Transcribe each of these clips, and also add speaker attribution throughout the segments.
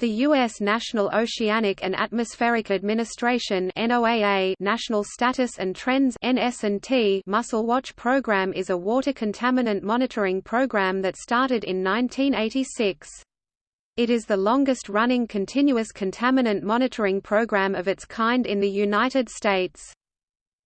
Speaker 1: The U.S. National Oceanic and Atmospheric Administration NOAA National Status and Trends NS&T Mussel Watch program is a water contaminant monitoring program that started in 1986. It is the longest-running continuous contaminant monitoring program of its kind in the United States.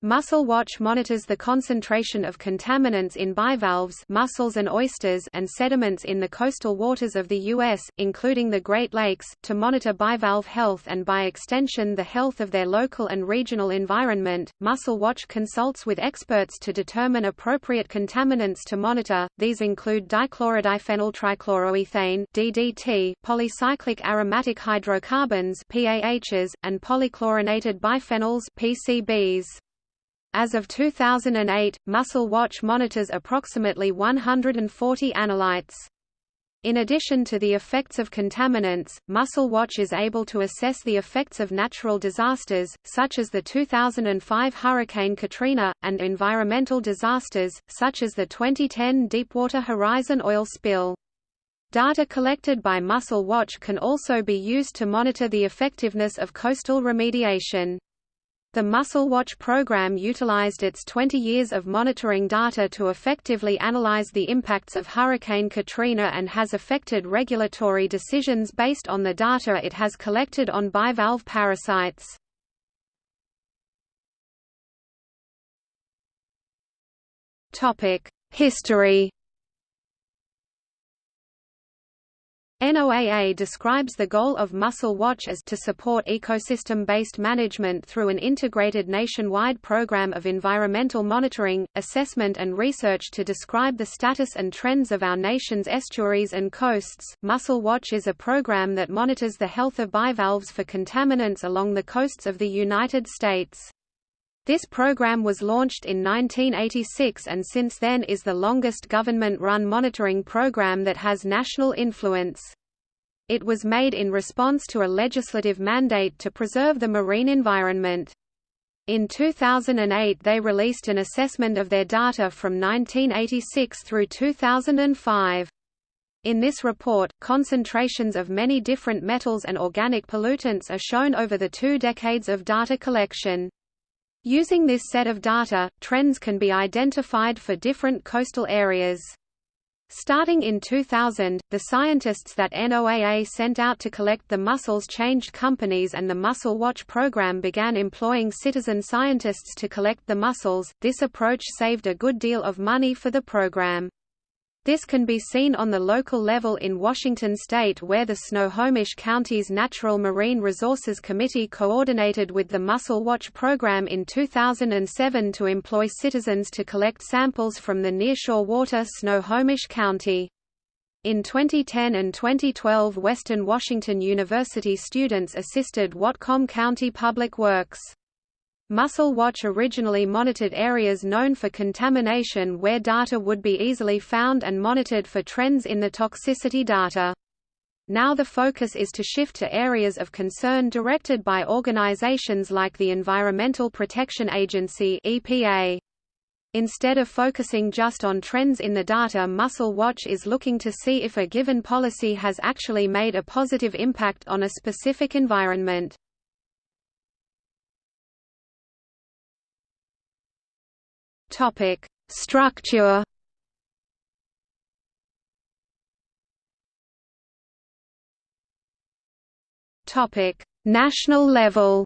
Speaker 1: Mussel Watch monitors the concentration of contaminants in bivalves mussels and, oysters and sediments in the coastal waters of the U.S., including the Great Lakes, to monitor bivalve health and by extension the health of their local and regional environment. Mussel Watch consults with experts to determine appropriate contaminants to monitor, these include dichlorodiphenyl trichloroethane DDT, polycyclic aromatic hydrocarbons PAHs, and polychlorinated biphenyls PCBs. As of 2008, Mussel Watch monitors approximately 140 analytes. In addition to the effects of contaminants, Mussel Watch is able to assess the effects of natural disasters, such as the 2005 Hurricane Katrina, and environmental disasters, such as the 2010 Deepwater Horizon oil spill. Data collected by Mussel Watch can also be used to monitor the effectiveness of coastal remediation. The Mussel Watch program utilized its 20 years of monitoring data to effectively analyze the impacts of Hurricane Katrina and has affected regulatory decisions based on the data it has collected on bivalve parasites. History NOAA describes the goal of Mussel Watch as to support ecosystem-based management through an integrated nationwide program of environmental monitoring, assessment and research to describe the status and trends of our nation's estuaries and coasts. Mussel Watch is a program that monitors the health of bivalves for contaminants along the coasts of the United States. This program was launched in 1986 and since then is the longest government-run monitoring program that has national influence. It was made in response to a legislative mandate to preserve the marine environment. In 2008 they released an assessment of their data from 1986 through 2005. In this report, concentrations of many different metals and organic pollutants are shown over the two decades of data collection. Using this set of data, trends can be identified for different coastal areas. Starting in 2000, the scientists that NOAA sent out to collect the mussels changed companies and the Mussel Watch program began employing citizen scientists to collect the mussels. This approach saved a good deal of money for the program. This can be seen on the local level in Washington state where the Snohomish County's Natural Marine Resources Committee coordinated with the Mussel Watch program in 2007 to employ citizens to collect samples from the nearshore water Snohomish County. In 2010 and 2012 Western Washington University students assisted Whatcom County Public Works. Mussel Watch originally monitored areas known for contamination where data would be easily found and monitored for trends in the toxicity data. Now the focus is to shift to areas of concern directed by organizations like the Environmental Protection Agency EPA. Instead of focusing just on trends in the data Mussel Watch is looking to see if a given policy has actually made a positive impact on a specific environment. Topic: Structure. Topic: National level.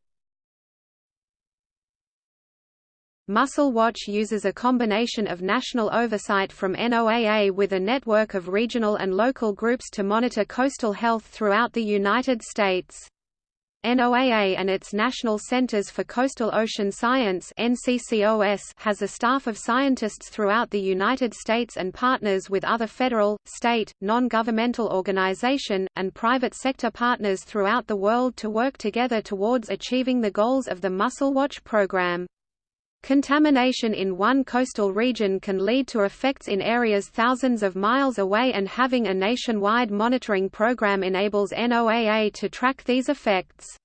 Speaker 1: Mussel Watch uses a combination of national oversight from NOAA with a network of regional and local groups to monitor coastal health throughout the United States. NOAA and its National Centers for Coastal Ocean Science has a staff of scientists throughout the United States and partners with other federal, state, non-governmental organization, and private sector partners throughout the world to work together towards achieving the goals of the Mussel Watch program. Contamination in one coastal region can lead to effects in areas thousands of miles away and having a nationwide monitoring program enables NOAA to track these effects.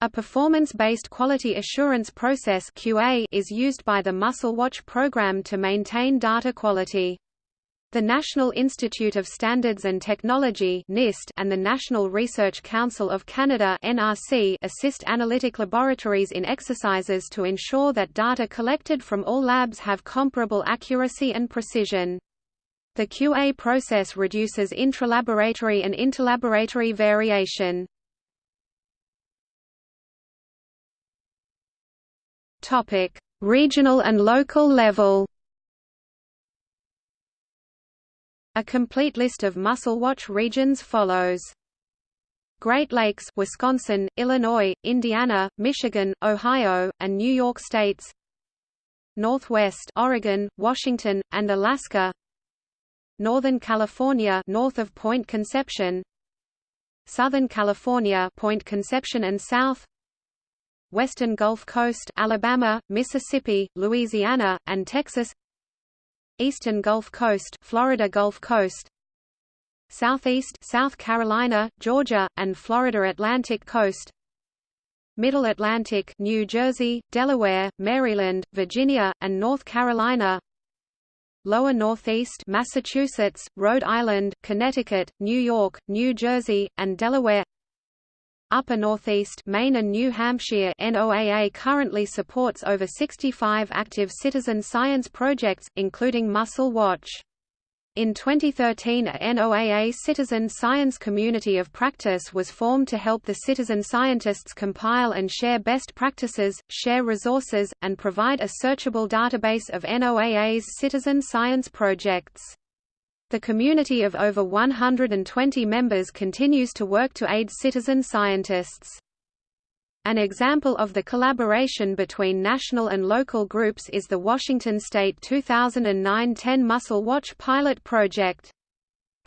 Speaker 1: A performance-based quality assurance process QA is used by the Mussel Watch program to maintain data quality. The National Institute of Standards and Technology (NIST) and the National Research Council of Canada (NRC) assist analytic laboratories in exercises to ensure that data collected from all labs have comparable accuracy and precision. The QA process reduces intralaboratory and interlaboratory variation. Topic: Regional and local level. A complete list of Mussel Watch regions follows. Great Lakes Wisconsin, Illinois, Indiana, Michigan, Ohio, and New York states. Northwest Oregon, Washington, and Alaska. Northern California north of Point Conception. Southern California Point Conception and South. Western Gulf Coast Alabama, Mississippi, Louisiana, and Texas Eastern Gulf Coast, Florida Gulf Coast, Southeast South Carolina, Georgia, and Florida Atlantic Coast, Middle Atlantic, New Jersey, Delaware, Maryland, Virginia, and North Carolina. Lower Northeast, Massachusetts, Rhode Island, Connecticut, New York, New Jersey, and Delaware. Upper Northeast Maine and New Hampshire NOAA currently supports over 65 active citizen science projects, including Mussel Watch. In 2013 a NOAA Citizen Science Community of Practice was formed to help the citizen scientists compile and share best practices, share resources, and provide a searchable database of NOAA's citizen science projects. The community of over 120 members continues to work to aid citizen scientists. An example of the collaboration between national and local groups is the Washington State 2009-10 Mussel Watch pilot project.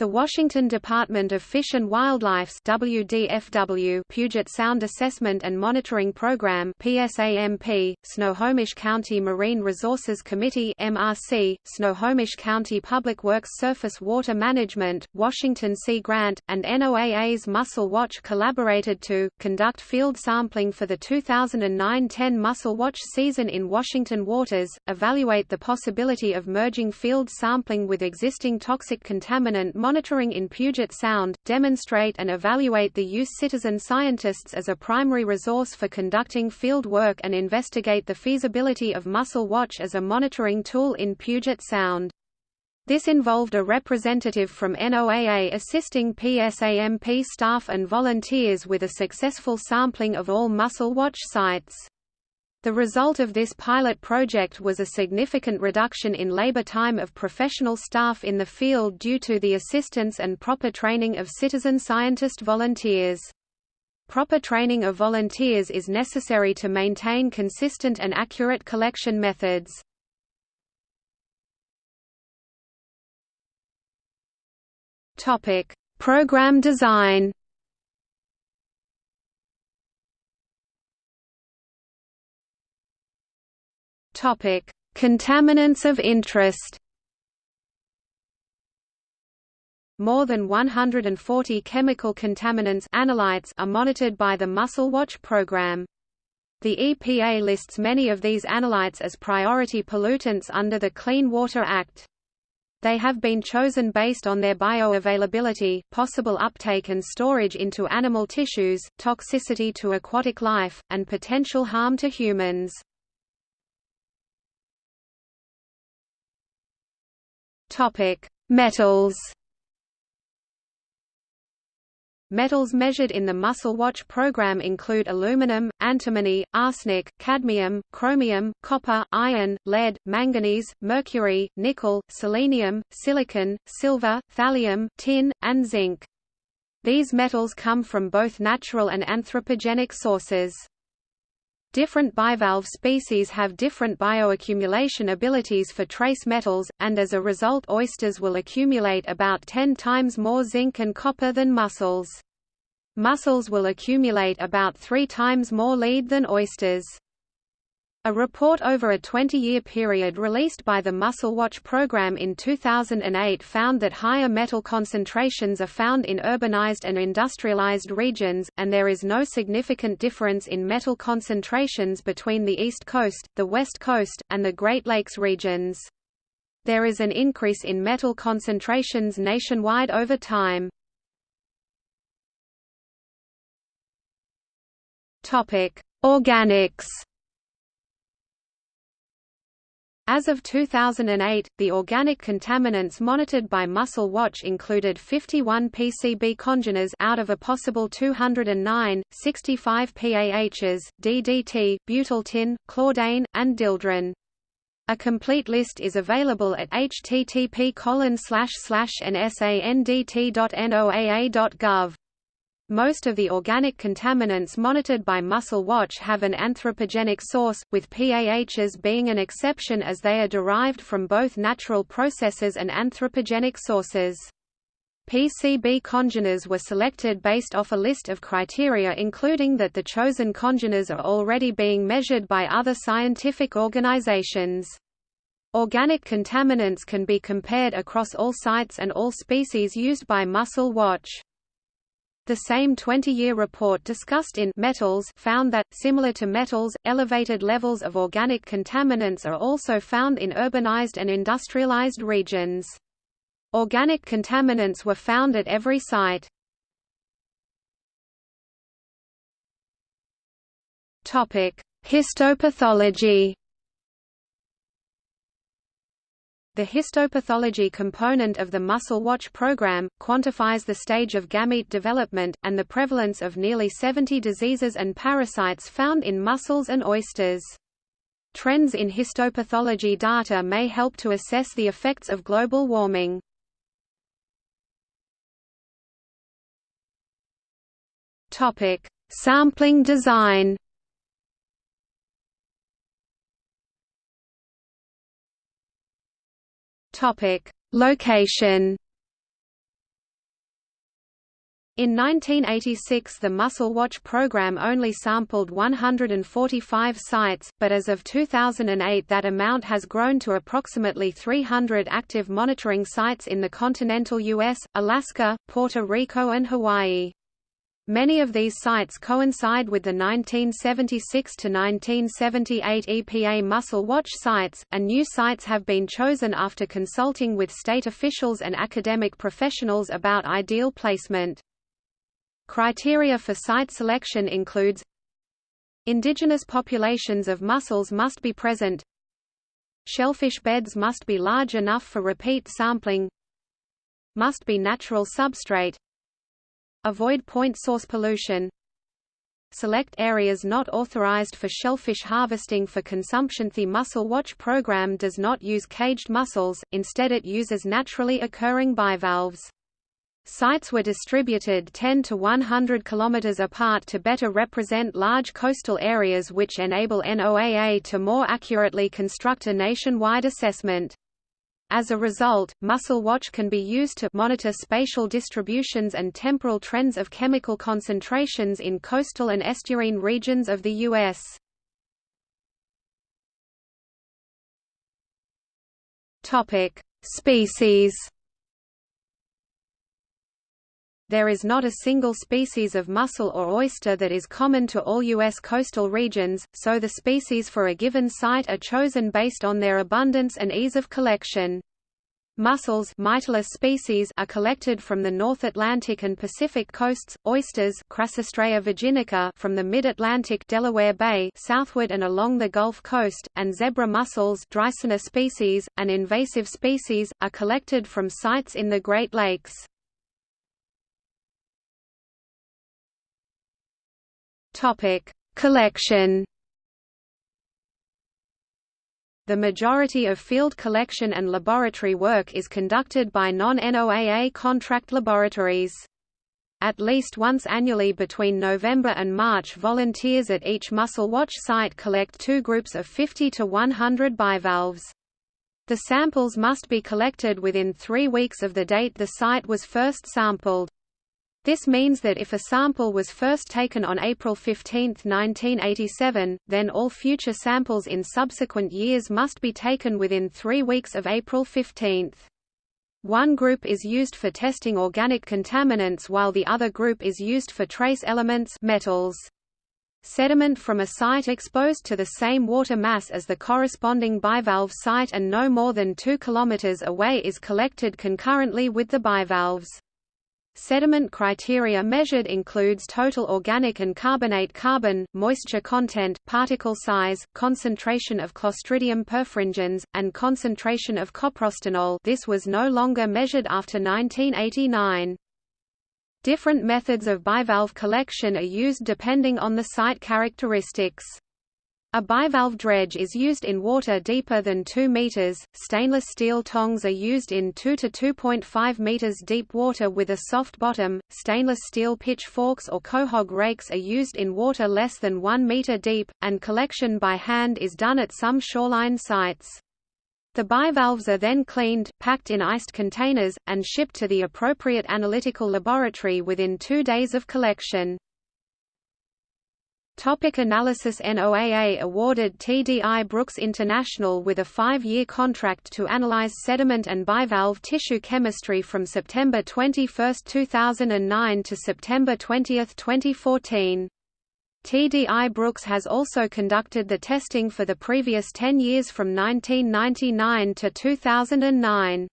Speaker 1: The Washington Department of Fish and Wildlife's WDFW Puget Sound Assessment and Monitoring Program PSAMP, Snohomish County Marine Resources Committee MRC, Snohomish County Public Works Surface Water Management, Washington Sea Grant, and NOAA's Mussel Watch collaborated to conduct field sampling for the 2009-10 Mussel Watch season in Washington waters, evaluate the possibility of merging field sampling with existing toxic contaminant monitoring in Puget Sound, demonstrate and evaluate the use citizen scientists as a primary resource for conducting field work and investigate the feasibility of Mussel Watch as a monitoring tool in Puget Sound. This involved a representative from NOAA assisting PSAMP staff and volunteers with a successful sampling of all Mussel Watch sites. The result of this pilot project was a significant reduction in labor time of professional staff in the field due to the assistance and proper training of citizen scientist volunteers. Proper training of volunteers is necessary to maintain consistent and accurate collection methods. Program design Topic: Contaminants of interest. More than 140 chemical contaminants analytes are monitored by the Mussel Watch program. The EPA lists many of these analytes as priority pollutants under the Clean Water Act. They have been chosen based on their bioavailability, possible uptake and storage into animal tissues, toxicity to aquatic life, and potential harm to humans. Topic: Metals. Metals measured in the Mussel Watch program include aluminum, antimony, arsenic, cadmium, chromium, copper, iron, lead, manganese, mercury, nickel, selenium, silicon, silver, thallium, tin, and zinc. These metals come from both natural and anthropogenic sources. Different bivalve species have different bioaccumulation abilities for trace metals, and as a result oysters will accumulate about 10 times more zinc and copper than mussels. Mussels will accumulate about three times more lead than oysters. A report over a 20-year period released by the Mussel Watch program in 2008 found that higher metal concentrations are found in urbanized and industrialized regions, and there is no significant difference in metal concentrations between the East Coast, the West Coast, and the Great Lakes regions. There is an increase in metal concentrations nationwide over time. Organics As of 2008, the organic contaminants monitored by Mussel Watch included 51 PCB congeners out of a possible 209, 65 PAHs, DDT, butyl tin, chlordane, and dieldrin. A complete list is available at http nsandt.noaa.gov. Most of the organic contaminants monitored by Mussel Watch have an anthropogenic source, with PAHs being an exception as they are derived from both natural processes and anthropogenic sources. PCB congeners were selected based off a list of criteria including that the chosen congeners are already being measured by other scientific organizations. Organic contaminants can be compared across all sites and all species used by Mussel Watch. The same 20-year report discussed in Metals found that, similar to metals, elevated levels of organic contaminants are also found in urbanized and industrialized regions. Organic contaminants were found at every site. Histopathology The histopathology component of the Mussel Watch program, quantifies the stage of gamete development, and the prevalence of nearly 70 diseases and parasites found in mussels and oysters. Trends in histopathology data may help to assess the effects of global warming. Sampling design Topic: Location. In 1986 the Mussel Watch program only sampled 145 sites, but as of 2008 that amount has grown to approximately 300 active monitoring sites in the continental U.S., Alaska, Puerto Rico and Hawaii. Many of these sites coincide with the 1976 to 1978 EPA Mussel Watch sites, and new sites have been chosen after consulting with state officials and academic professionals about ideal placement. Criteria for site selection includes Indigenous populations of mussels must be present Shellfish beds must be large enough for repeat sampling Must be natural substrate Avoid point source pollution Select areas not authorized for shellfish harvesting for consumption The Mussel Watch program does not use caged mussels, instead it uses naturally occurring bivalves. Sites were distributed 10 to 100 km apart to better represent large coastal areas which enable NOAA to more accurately construct a nationwide assessment. As a result, Mussel Watch can be used to monitor spatial distributions and temporal trends of chemical concentrations in coastal and estuarine regions of the U.S. Species There is not a single species of mussel or oyster that is common to all U.S. coastal regions, so the species for a given site are chosen based on their abundance and ease of collection. Mussels species are collected from the North Atlantic and Pacific coasts, oysters virginica from the Mid-Atlantic Delaware Bay southward and along the Gulf Coast, and zebra mussels Dreissena species, an invasive species, are collected from sites in the Great Lakes. Topic: Collection. The majority of field collection and laboratory work is conducted by non-NOAA contract laboratories. At least once annually between November and March volunteers at each Mussel Watch site collect two groups of 50 to 100 bivalves. The samples must be collected within three weeks of the date the site was first sampled. This means that if a sample was first taken on April 15, 1987, then all future samples in subsequent years must be taken within three weeks of April 15. One group is used for testing organic contaminants while the other group is used for trace elements metals. Sediment from a site exposed to the same water mass as the corresponding bivalve site and no more than 2 km away is collected concurrently with the bivalves. Sediment criteria measured includes total organic and carbonate carbon, moisture content, particle size, concentration of Clostridium perfringens, and concentration of coprostanol this was no longer measured after 1989. Different methods of bivalve collection are used depending on the site characteristics. A bivalve dredge is used in water deeper than 2 meters. Stainless steel tongs are used in 2 to 2.5 meters deep water with a soft bottom. Stainless steel pitchforks or quahog rakes are used in water less than 1 meter deep, and collection by hand is done at some shoreline sites. The bivalves are then cleaned, packed in iced containers, and shipped to the appropriate analytical laboratory within two days of collection. Topic analysis NOAA awarded TDI Brooks International with a five-year contract to analyze sediment and bivalve tissue chemistry from September 21, 2009 to September 20, 2014. TDI Brooks has also conducted the testing for the previous 10 years from 1999 to 2009.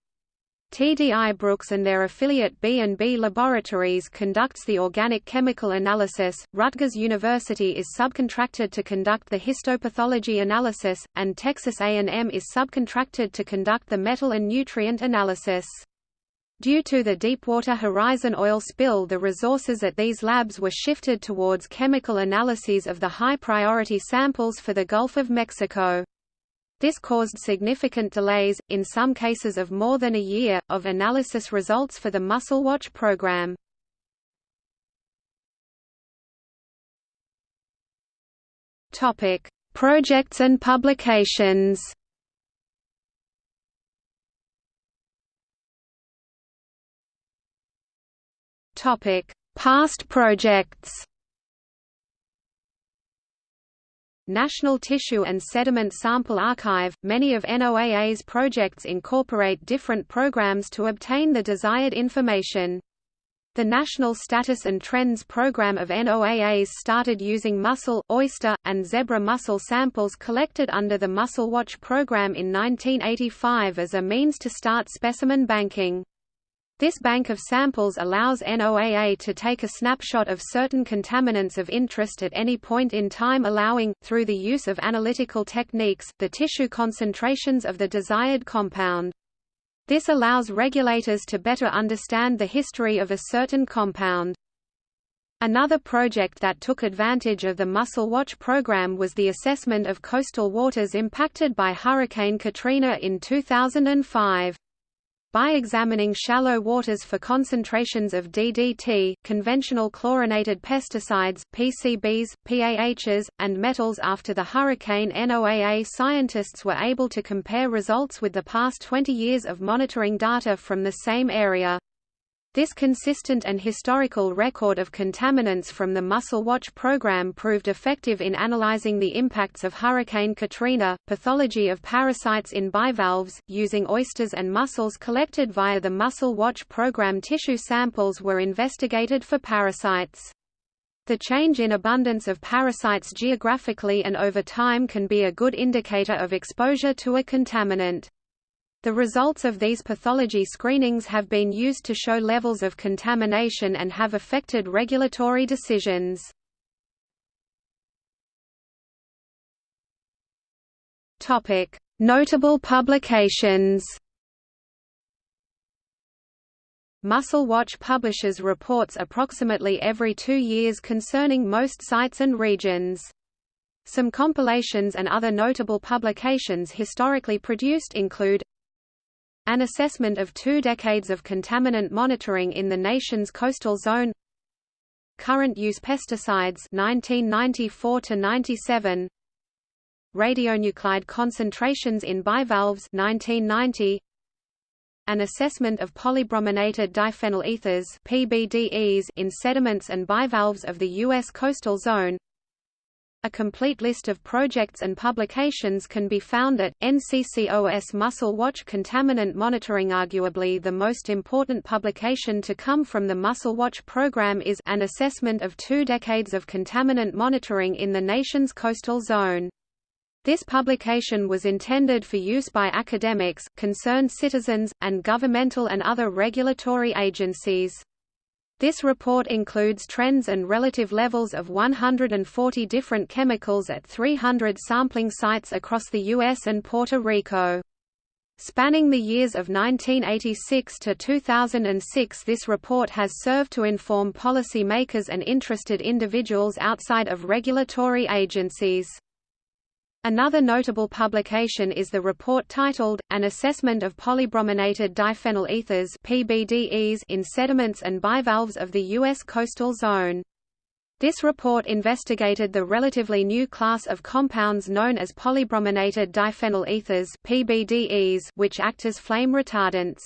Speaker 1: TDI Brooks and their affiliate B&B Laboratories conducts the organic chemical analysis, Rutgers University is subcontracted to conduct the histopathology analysis, and Texas A&M is subcontracted to conduct the metal and nutrient analysis. Due to the Deepwater Horizon oil spill the resources at these labs were shifted towards chemical analyses of the high-priority samples for the Gulf of Mexico. This caused significant delays, in some cases of more than a year, of analysis results for the Mussel Watch program. Projects and publications Topic: Past projects. National Tissue and Sediment Sample Archive – Many of NOAA's projects incorporate different programs to obtain the desired information. The National Status and Trends Program of NOAA's started using mussel, oyster, and zebra mussel samples collected under the Mussel Watch program in 1985 as a means to start specimen banking. This bank of samples allows NOAA to take a snapshot of certain contaminants of interest at any point in time allowing, through the use of analytical techniques, the tissue concentrations of the desired compound. This allows regulators to better understand the history of a certain compound. Another project that took advantage of the Mussel Watch program was the assessment of coastal waters impacted by Hurricane Katrina in 2005. By examining shallow waters for concentrations of DDT, conventional chlorinated pesticides, PCBs, PAHs, and metals after the hurricane NOAA scientists were able to compare results with the past 20 years of monitoring data from the same area. This consistent and historical record of contaminants from the Mussel Watch program proved effective in analyzing the impacts of Hurricane Katrina. Pathology of parasites in bivalves, using oysters and mussels collected via the Mussel Watch program tissue samples were investigated for parasites. The change in abundance of parasites geographically and over time can be a good indicator of exposure to a contaminant. The results of these pathology screenings have been used to show levels of contamination and have affected regulatory decisions. Notable publications Mussel Watch publishes reports approximately every two years concerning most sites and regions. Some compilations and other notable publications historically produced include an assessment of two decades of contaminant monitoring in the nation's coastal zone. Current use pesticides 1994 to 97 Radionuclide concentrations in bivalves 1990 An assessment of polybrominated diphenyl ethers PBDEs in sediments and bivalves of the US coastal zone A complete list of projects and publications can be found at NCCOS Mussel Watch Contaminant Monitoring Arguably the most important publication to come from the Mussel Watch program is an assessment of two decades of contaminant monitoring in the nation's coastal zone. This publication was intended for use by academics, concerned citizens, and governmental and other regulatory agencies. This report includes trends and relative levels of 140 different chemicals at 300 sampling sites across the U.S. and Puerto Rico. Spanning the years of 1986 to 2006 this report has served to inform policy makers and interested individuals outside of regulatory agencies. Another notable publication is the report titled, An Assessment of Polybrominated Diphenyl Ethers PBDEs in Sediments and Bivalves of the U.S. Coastal Zone. This report investigated the relatively new class of compounds known as polybrominated diphenyl ethers PBDEs, which act as flame retardants.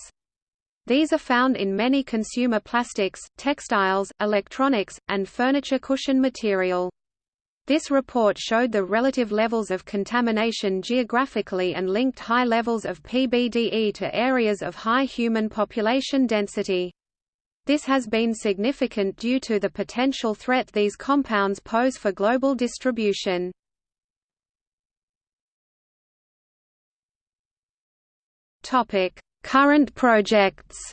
Speaker 1: These are found in many consumer plastics, textiles, electronics, and furniture cushion material. This report showed the relative levels of contamination geographically and linked high levels of PBDE to areas of high human population density. This has been significant due to the potential threat these compounds pose for global distribution. Current projects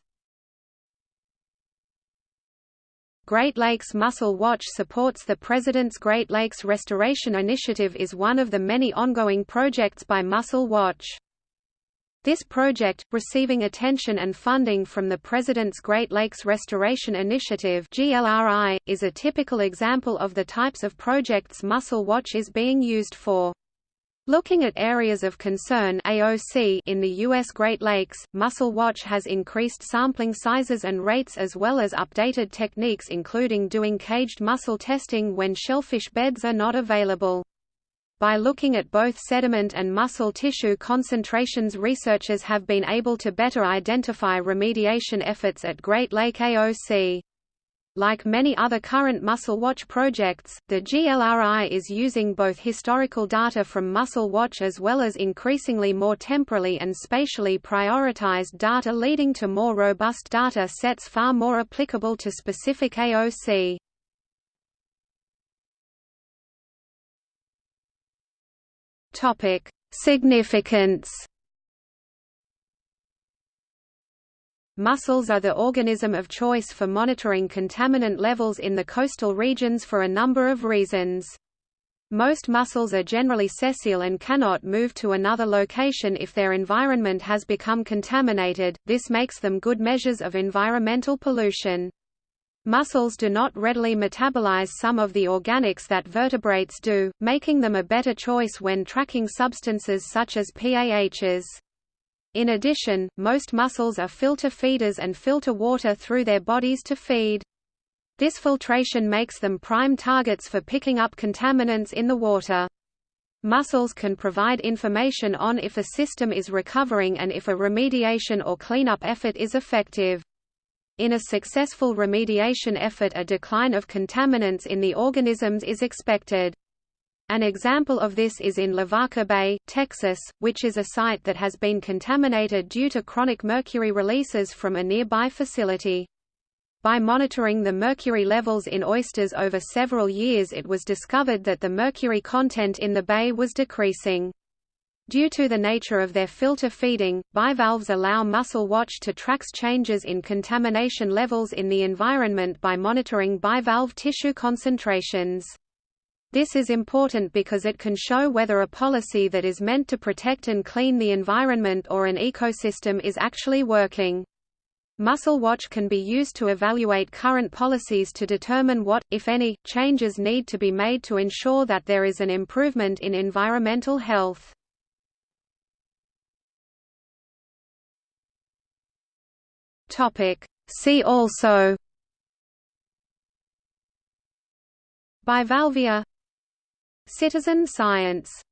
Speaker 1: Great Lakes Mussel Watch supports the President's Great Lakes Restoration Initiative is one of the many ongoing projects by Mussel Watch. This project, receiving attention and funding from the President's Great Lakes Restoration Initiative GLRI, is a typical example of the types of projects Mussel Watch is being used for. Looking at areas of concern AOC in the U.S. Great Lakes, Mussel Watch has increased sampling sizes and rates as well as updated techniques including doing caged mussel testing when shellfish beds are not available. By looking at both sediment and muscle tissue concentrations researchers have been able to better identify remediation efforts at Great Lake AOC. Like many other current Mussel Watch projects, the GLRI is using both historical data from Mussel Watch as well as increasingly more temporally and spatially prioritized data leading to more robust data sets far more applicable to specific AOC. Topic: Significance Mussels are the organism of choice for monitoring contaminant levels in the coastal regions for a number of reasons. Most mussels are generally sessile and cannot move to another location if their environment has become contaminated, this makes them good measures of environmental pollution. Mussels do not readily metabolize some of the organics that vertebrates do, making them a better choice when tracking substances such as PAHs. In addition, most mussels are filter feeders and filter water through their bodies to feed. This filtration makes them prime targets for picking up contaminants in the water. Mussels can provide information on if a system is recovering and if a remediation or cleanup effort is effective. In a successful remediation effort a decline of contaminants in the organisms is expected. An example of this is in Lavaca Bay, Texas, which is a site that has been contaminated due to chronic mercury releases from a nearby facility. By monitoring the mercury levels in oysters over several years it was discovered that the mercury content in the bay was decreasing. Due to the nature of their filter feeding, bivalves allow Mussel Watch to track changes in contamination levels in the environment by monitoring bivalve tissue concentrations. This is important because it can show whether a policy that is meant to protect and clean the environment or an ecosystem is actually working. Mussel Watch can be used to evaluate current policies to determine what, if any, changes need to be made to ensure that there is an improvement in environmental health. See also Bivalvia Citizen science